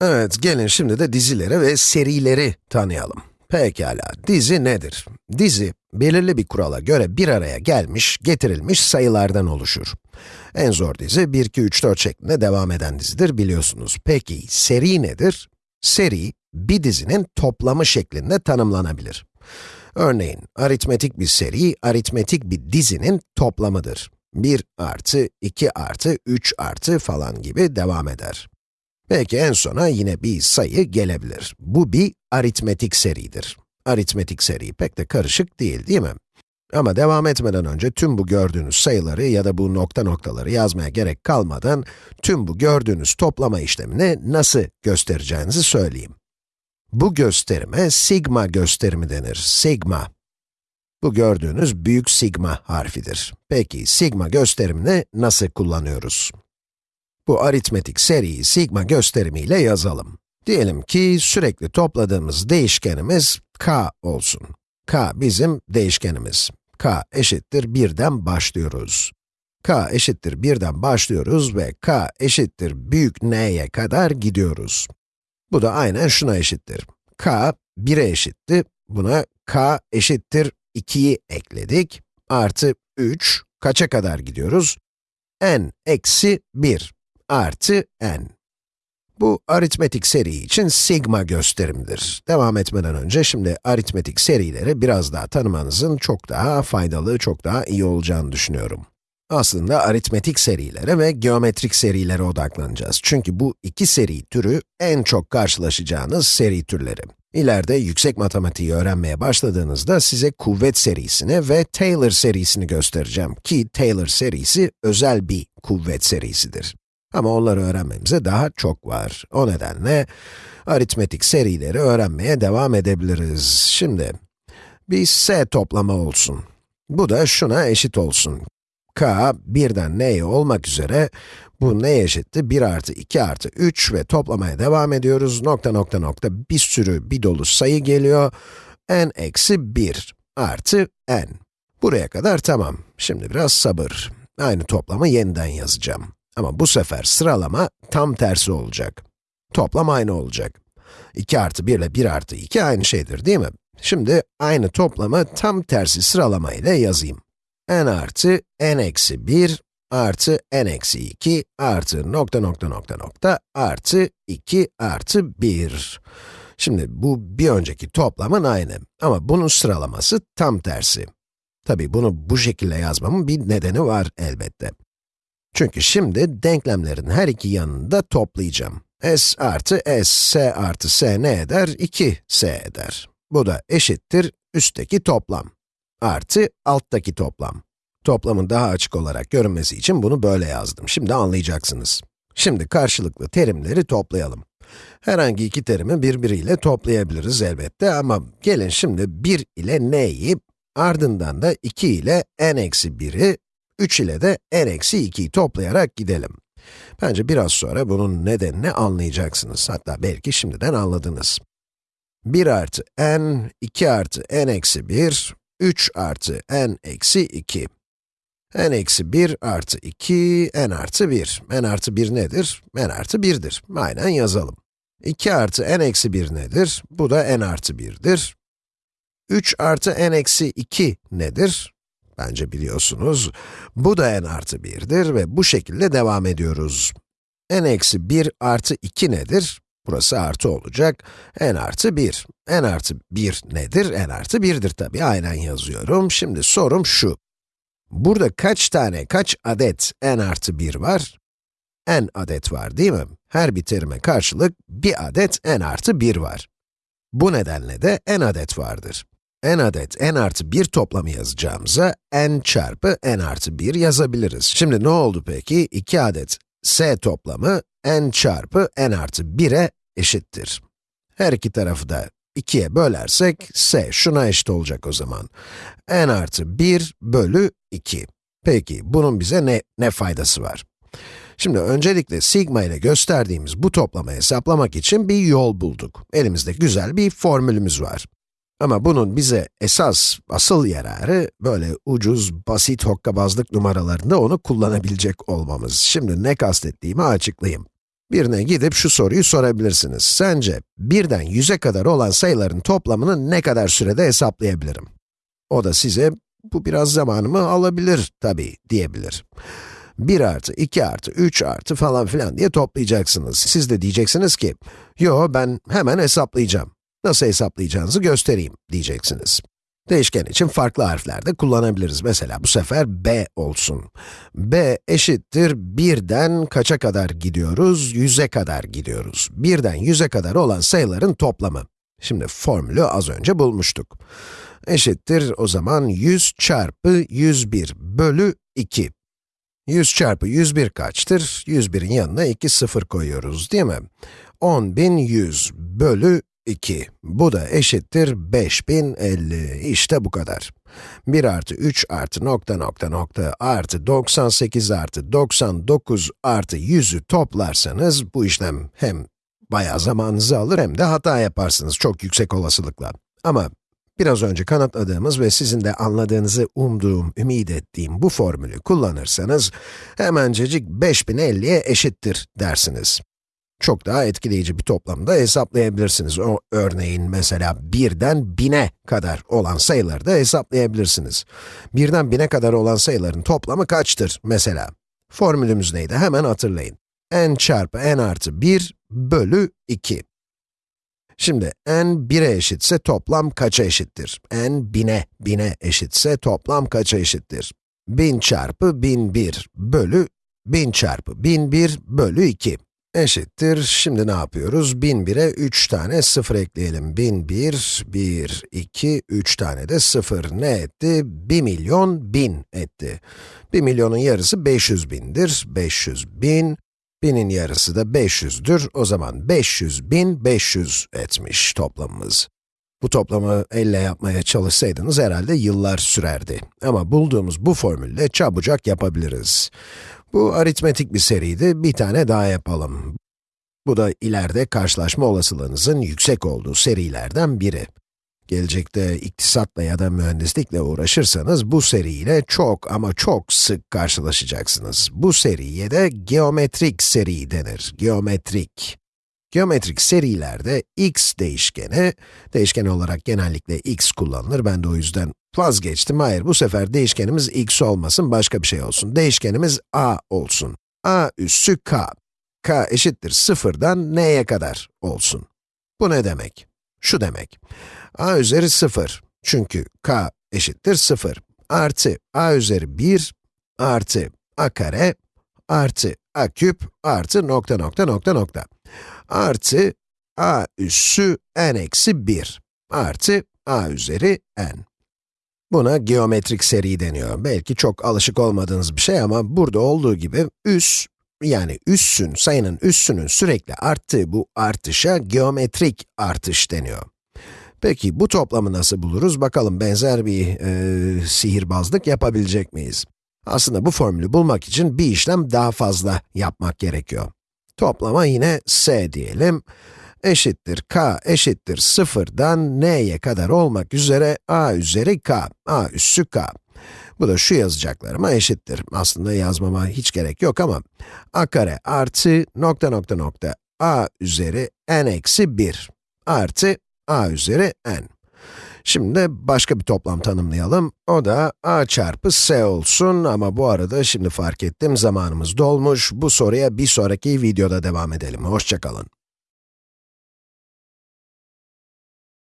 Evet, gelin şimdi de dizileri ve serileri tanıyalım. Pekala, dizi nedir? Dizi, belirli bir kurala göre bir araya gelmiş, getirilmiş sayılardan oluşur. En zor dizi 1, 2, 3, 4 şeklinde devam eden dizidir biliyorsunuz. Peki, seri nedir? Seri, bir dizinin toplamı şeklinde tanımlanabilir. Örneğin, aritmetik bir seri, aritmetik bir dizinin toplamıdır. 1 artı, 2 artı, 3 artı falan gibi devam eder. Belki en sona yine bir sayı gelebilir. Bu bir aritmetik seridir. Aritmetik seri pek de karışık değil, değil mi? Ama devam etmeden önce tüm bu gördüğünüz sayıları ya da bu nokta noktaları yazmaya gerek kalmadan tüm bu gördüğünüz toplama işlemini nasıl göstereceğinizi söyleyeyim. Bu gösterime sigma gösterimi denir, sigma. Bu gördüğünüz büyük sigma harfidir. Peki, sigma gösterimini nasıl kullanıyoruz? Bu aritmetik seriyi sigma gösterimiyle yazalım. Diyelim ki sürekli topladığımız değişkenimiz k olsun. k bizim değişkenimiz. k eşittir 1'den başlıyoruz. k eşittir 1'den başlıyoruz ve k eşittir büyük n'ye kadar gidiyoruz. Bu da aynen şuna eşittir. k 1'e eşitti. Buna k eşittir 2'yi ekledik. Artı 3, kaça kadar gidiyoruz? n eksi 1 artı n. Bu aritmetik seri için sigma gösterimdir. Devam etmeden önce şimdi aritmetik serileri biraz daha tanımanızın çok daha faydalı, çok daha iyi olacağını düşünüyorum. Aslında aritmetik serilere ve geometrik serilere odaklanacağız. Çünkü bu iki seri türü en çok karşılaşacağınız seri türleri. İleride yüksek matematiği öğrenmeye başladığınızda size kuvvet serisini ve Taylor serisini göstereceğim ki Taylor serisi özel bir kuvvet serisidir. Ama onları öğrenmemize daha çok var. O nedenle aritmetik serileri öğrenmeye devam edebiliriz. Şimdi, bir s toplama olsun. Bu da şuna eşit olsun. k, birden n'ye olmak üzere, bu ne eşitti? 1 artı 2 artı 3 ve toplamaya devam ediyoruz. Nokta nokta nokta bir sürü, bir dolu sayı geliyor. n eksi 1 artı n. Buraya kadar tamam. Şimdi biraz sabır. Aynı toplamı yeniden yazacağım. Ama bu sefer sıralama tam tersi olacak. Toplam aynı olacak. 2 artı 1 ile 1 artı 2 aynı şeydir değil mi? Şimdi aynı toplamı tam tersi sıralama ile yazayım. n artı n eksi 1 artı n eksi 2 artı nokta nokta nokta nokta artı 2 artı 1. Şimdi bu bir önceki toplamın aynı ama bunun sıralaması tam tersi. Tabi bunu bu şekilde yazmamın bir nedeni var elbette. Çünkü şimdi denklemlerin her iki yanını da toplayacağım. s artı s, s artı s ne eder? 2s eder. Bu da eşittir üstteki toplam. Artı alttaki toplam. Toplamın daha açık olarak görünmesi için bunu böyle yazdım. Şimdi anlayacaksınız. Şimdi karşılıklı terimleri toplayalım. Herhangi iki terimi birbiriyle toplayabiliriz elbette ama gelin şimdi 1 ile n'yi, ardından da 2 ile n-1'i 3 ile de n-2'yi toplayarak gidelim. Bence biraz sonra bunun nedenini anlayacaksınız. Hatta belki şimdiden anladınız. 1 artı n, 2 artı n-1, 3 artı n-2. n eksi 1 artı 2, n artı 1. n artı 1 nedir? n artı 1'dir. Aynen yazalım. 2 artı n eksi 1 nedir? Bu da n artı 1'dir. 3 artı n eksi 2 nedir? Bence biliyorsunuz. Bu da n artı 1'dir ve bu şekilde devam ediyoruz. n eksi 1 artı 2 nedir? Burası artı olacak. n artı 1. n artı 1 nedir? n artı 1'dir tabii. Aynen yazıyorum. Şimdi sorum şu. Burada kaç tane, kaç adet n artı 1 var? n adet var değil mi? Her bir terime karşılık bir adet n artı 1 var. Bu nedenle de n adet vardır n adet n artı 1 toplamı yazacağımıza n çarpı n artı 1 yazabiliriz. Şimdi ne oldu peki? 2 adet s toplamı n çarpı n artı 1'e eşittir. Her iki tarafı da 2'ye bölersek, s şuna eşit olacak o zaman. n artı 1 bölü 2. Peki, bunun bize ne, ne faydası var? Şimdi öncelikle sigma ile gösterdiğimiz bu toplama hesaplamak için bir yol bulduk. Elimizde güzel bir formülümüz var. Ama bunun bize esas, asıl yararı, böyle ucuz, basit hokkabazlık numaralarında onu kullanabilecek olmamız. Şimdi ne kastettiğimi açıklayayım. Birine gidip şu soruyu sorabilirsiniz. Sence birden 100'e kadar olan sayıların toplamını ne kadar sürede hesaplayabilirim? O da size, bu biraz zamanımı alabilir tabii diyebilir. 1 artı, 2 artı, 3 artı falan filan diye toplayacaksınız. Siz de diyeceksiniz ki, yo ben hemen hesaplayacağım. Nasıl hesaplayacağınızı göstereyim diyeceksiniz. Değişken için farklı harfler de kullanabiliriz. Mesela bu sefer b olsun. b eşittir 1'den kaça kadar gidiyoruz? 100'e kadar gidiyoruz. 1'den 100'e kadar olan sayıların toplamı. Şimdi formülü az önce bulmuştuk. Eşittir o zaman 100 çarpı 101 bölü 2. 100 çarpı 101 kaçtır? 101'in yanına 2 sıfır koyuyoruz değil mi? 10.100 bölü 2. Bu da eşittir 5050. İşte bu kadar. 1 artı 3 artı nokta nokta nokta artı 98 artı 99 artı 100'ü toplarsanız bu işlem hem bayağı zamanınızı alır hem de hata yaparsınız çok yüksek olasılıkla. Ama biraz önce kanıtladığımız ve sizin de anladığınızı umduğum, ümit ettiğim bu formülü kullanırsanız hemencecik 5050'ye eşittir dersiniz çok daha etkileyici bir toplamda hesaplayabilirsiniz. O örneğin mesela 1'den 1000'e kadar olan sayıları da hesaplayabilirsiniz. 1'den 1000'e kadar olan sayıların toplamı kaçtır mesela? Formülümüz neydi? Hemen hatırlayın. n çarpı n artı 1 bölü 2. Şimdi n 1'e eşitse toplam kaça eşittir? n 1000'e, 1000'e eşitse toplam kaça eşittir? 1000 çarpı 1001 bölü 1000 çarpı 1001 bölü 2 eşittir. Şimdi ne yapıyoruz? 1001'e 3 tane 0 ekleyelim. 1001, 1, 2, 3 tane de 0 ne etti? 1 milyon 1000 etti. 1 milyonun yarısı 500 bindir. 500 bin. Binin yarısı da 500'dür. O zaman 500 bin 500 etmiş toplamımız. Bu toplamı elle yapmaya çalışsaydınız herhalde yıllar sürerdi. Ama bulduğumuz bu formülle çabucak yapabiliriz. Bu aritmetik bir seriydi, bir tane daha yapalım. Bu da ileride karşılaşma olasılığınızın yüksek olduğu serilerden biri. Gelecekte iktisatla ya da mühendislikle uğraşırsanız bu seriyle çok ama çok sık karşılaşacaksınız. Bu seriye de geometrik seri denir, geometrik. Geometrik serilerde x değişkeni, değişken olarak genellikle x kullanılır, ben de o yüzden vazgeçtim. Hayır, bu sefer değişkenimiz x olmasın, başka bir şey olsun. Değişkenimiz a olsun. a üssü k. k eşittir sıfırdan n'ye kadar olsun. Bu ne demek? Şu demek. a üzeri 0. Çünkü k eşittir 0. Artı a üzeri 1 artı a kare artı a küp artı nokta nokta nokta nokta artı a üssü n eksi 1 artı a üzeri n. Buna geometrik seri deniyor. Belki çok alışık olmadığınız bir şey ama burada olduğu gibi üs, yani üssün, sayının üssünün sürekli arttığı bu artışa geometrik artış deniyor. Peki bu toplamı nasıl buluruz? Bakalım benzer bir e, sihirbazlık yapabilecek miyiz? Aslında bu formülü bulmak için bir işlem daha fazla yapmak gerekiyor. Toplama yine s diyelim. Eşittir k eşittir sıfırdan n'ye kadar olmak üzere a üzeri k, a üssü k. Bu da şu yazacaklarıma eşittir. Aslında yazmama hiç gerek yok ama a kare artı nokta nokta nokta a üzeri n eksi 1 artı a üzeri n. Şimdi başka bir toplam tanımlayalım. O da a çarpı s olsun ama bu arada şimdi fark ettim zamanımız dolmuş. Bu soruya bir sonraki videoda devam edelim. Hoşçakalın.